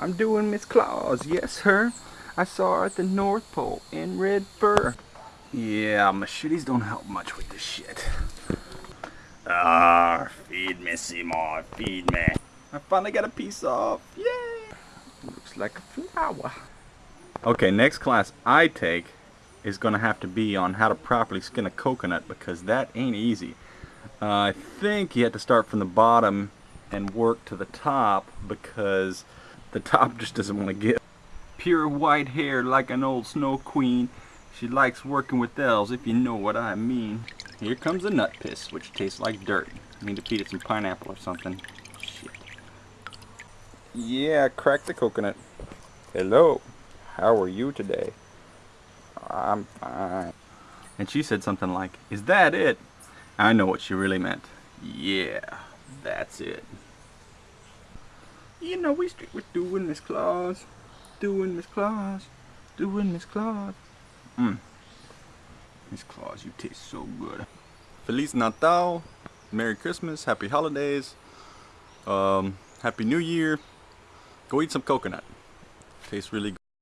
I'm doing Miss Claus, yes sir. I saw her at the North Pole in red fur. Yeah, machetes don't help much with this shit. Ah, feed me, Seymour, feed me. I finally got a piece off, yay! Looks like a flower. Okay, next class I take is gonna have to be on how to properly skin a coconut because that ain't easy. Uh, I think you have to start from the bottom and work to the top because the top just doesn't want to give. Pure white hair like an old snow queen. She likes working with elves, if you know what I mean. Here comes the nut piss, which tastes like dirt. I need to feed it some pineapple or something. Shit. Yeah, crack the coconut. Hello. How are you today? I'm fine. And she said something like, Is that it? I know what she really meant. Yeah, that's it. You know, we straight with doing Miss Claus. Doing Miss Claus. Doing Miss Claus. Mmm. Miss Claus, you taste so good. Feliz Natal. Merry Christmas. Happy Holidays. Um, Happy New Year. Go eat some coconut. Tastes really good.